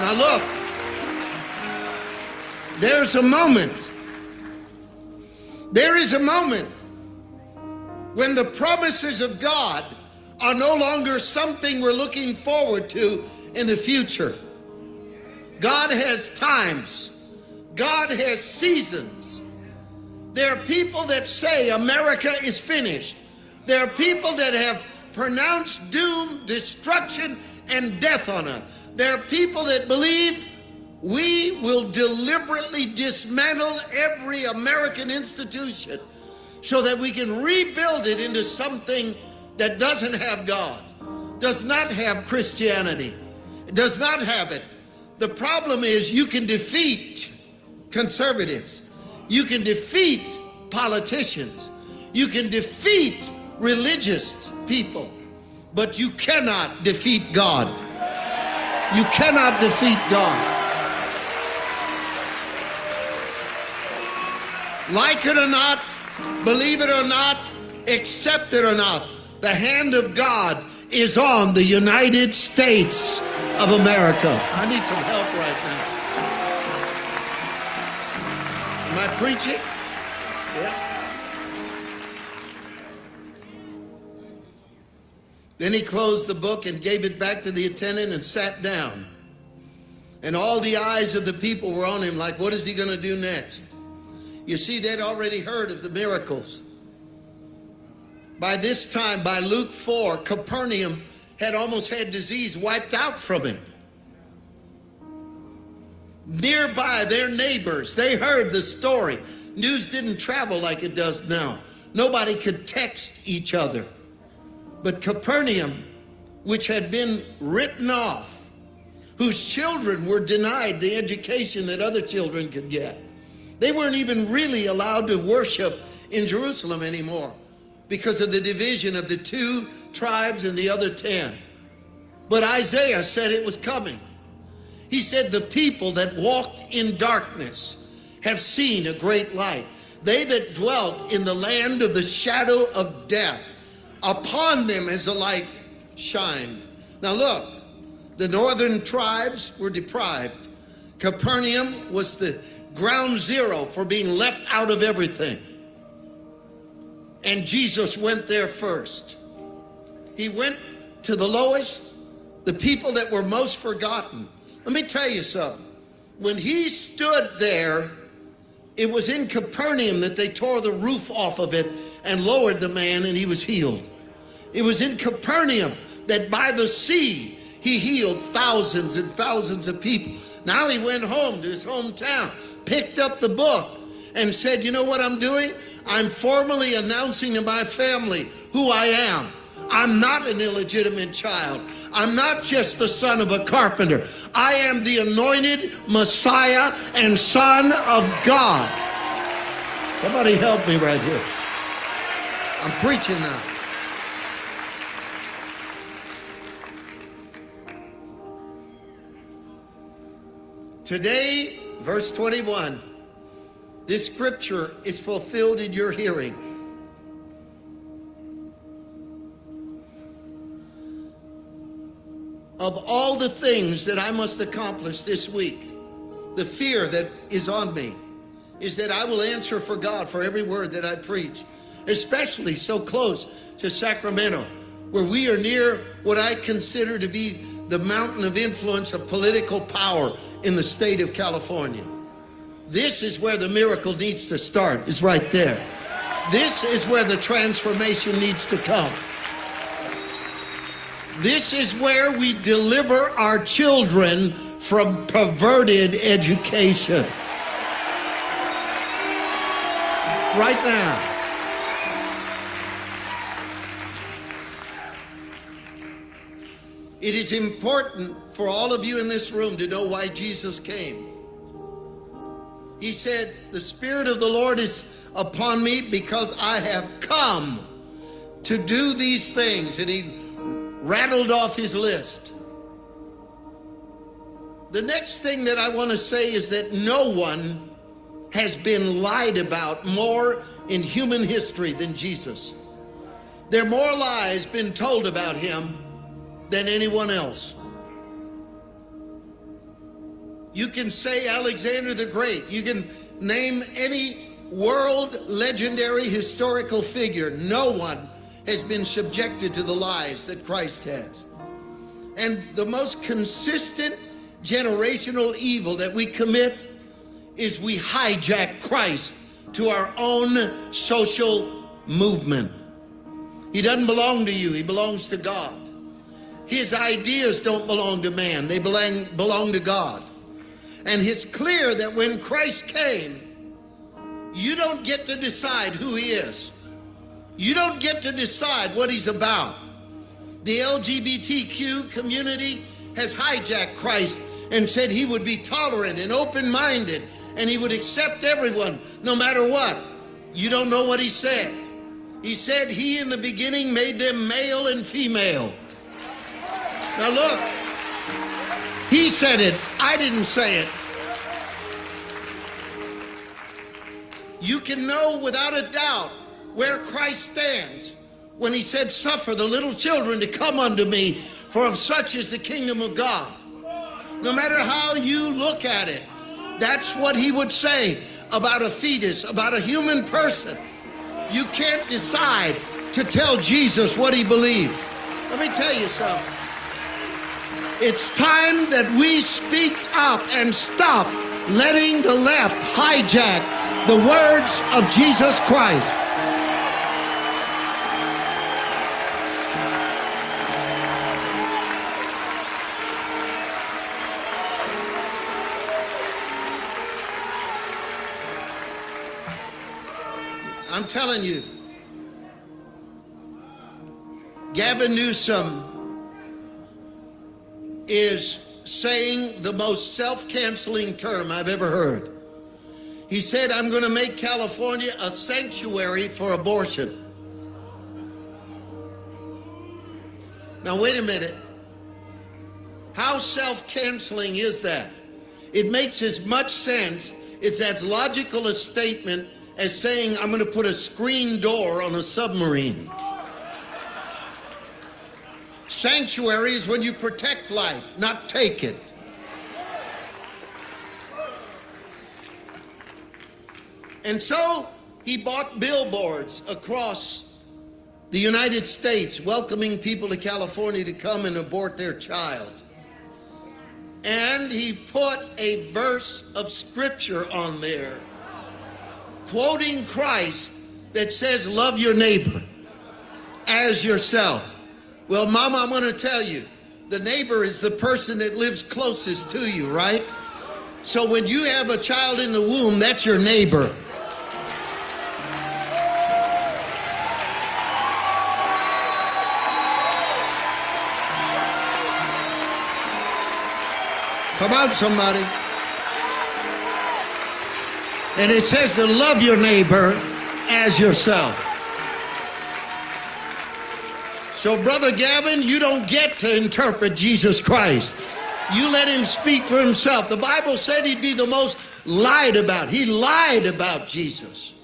Now look, there's a moment. There is a moment when the promises of God are no longer something we're looking forward to in the future. God has times. God has seasons. There are people that say America is finished. There are people that have pronounced doom, destruction, and death on us. There are people that believe we will deliberately dismantle every American institution so that we can rebuild it into something that doesn't have God, does not have Christianity, does not have it. The problem is you can defeat conservatives, you can defeat politicians, you can defeat religious people, but you cannot defeat God. You cannot defeat God. Like it or not, believe it or not, accept it or not, the hand of God is on the United States of America. I need some help right now. Am I preaching? Yeah. Then he closed the book and gave it back to the attendant and sat down. And all the eyes of the people were on him like, what is he going to do next? You see, they'd already heard of the miracles. By this time, by Luke 4, Capernaum had almost had disease wiped out from it. Nearby, their neighbors, they heard the story. News didn't travel like it does now. Nobody could text each other. But Capernaum, which had been written off, whose children were denied the education that other children could get, they weren't even really allowed to worship in Jerusalem anymore because of the division of the two tribes and the other ten. But Isaiah said it was coming. He said, the people that walked in darkness have seen a great light. They that dwelt in the land of the shadow of death upon them as the light shined. Now look, the northern tribes were deprived. Capernaum was the ground zero for being left out of everything. And Jesus went there first. He went to the lowest, the people that were most forgotten. Let me tell you something. When he stood there, it was in Capernaum that they tore the roof off of it and lowered the man and he was healed. It was in Capernaum that by the sea he healed thousands and thousands of people. Now he went home to his hometown, picked up the book and said, you know what I'm doing? I'm formally announcing to my family who I am. I'm not an illegitimate child. I'm not just the son of a carpenter. I am the anointed Messiah and son of God. Somebody help me right here. I'm preaching now. Today, verse 21, this scripture is fulfilled in your hearing. Of all the things that I must accomplish this week, the fear that is on me is that I will answer for God for every word that I preach, especially so close to Sacramento, where we are near what I consider to be the mountain of influence of political power in the state of California. This is where the miracle needs to start, is right there. This is where the transformation needs to come. This is where we deliver our children from perverted education. Right now. It is important for all of you in this room to know why Jesus came. He said, the Spirit of the Lord is upon me because I have come to do these things. And he rattled off his list. The next thing that I want to say is that no one has been lied about more in human history than Jesus. There are more lies been told about him than anyone else. You can say Alexander the Great. You can name any world legendary historical figure. No one has been subjected to the lies that Christ has. And the most consistent generational evil that we commit is we hijack Christ to our own social movement. He doesn't belong to you, he belongs to God. His ideas don't belong to man, they belong, belong to God. And it's clear that when Christ came, you don't get to decide who he is. You don't get to decide what he's about. The LGBTQ community has hijacked Christ and said he would be tolerant and open-minded and he would accept everyone no matter what. You don't know what he said. He said he in the beginning made them male and female. Now look, he said it, I didn't say it. You can know without a doubt where Christ stands when he said, Suffer the little children to come unto me, for of such is the kingdom of God. No matter how you look at it, that's what he would say about a fetus, about a human person. You can't decide to tell Jesus what he believes. Let me tell you something. It's time that we speak up and stop letting the left hijack the words of Jesus Christ. I'm telling you, Gavin Newsom is saying the most self-canceling term I've ever heard. He said, I'm going to make California a sanctuary for abortion. Now, wait a minute. How self-canceling is that? It makes as much sense, it's as logical a statement as saying, I'm going to put a screen door on a submarine. Sanctuary is when you protect life, not take it. And so he bought billboards across the United States welcoming people to California to come and abort their child. And he put a verse of scripture on there quoting Christ that says, love your neighbor as yourself. Well, Mama, I'm going to tell you, the neighbor is the person that lives closest to you, right? So when you have a child in the womb, that's your neighbor. Come on, somebody. And it says to love your neighbor as yourself. So, Brother Gavin, you don't get to interpret Jesus Christ. You let him speak for himself. The Bible said he'd be the most lied about. He lied about Jesus.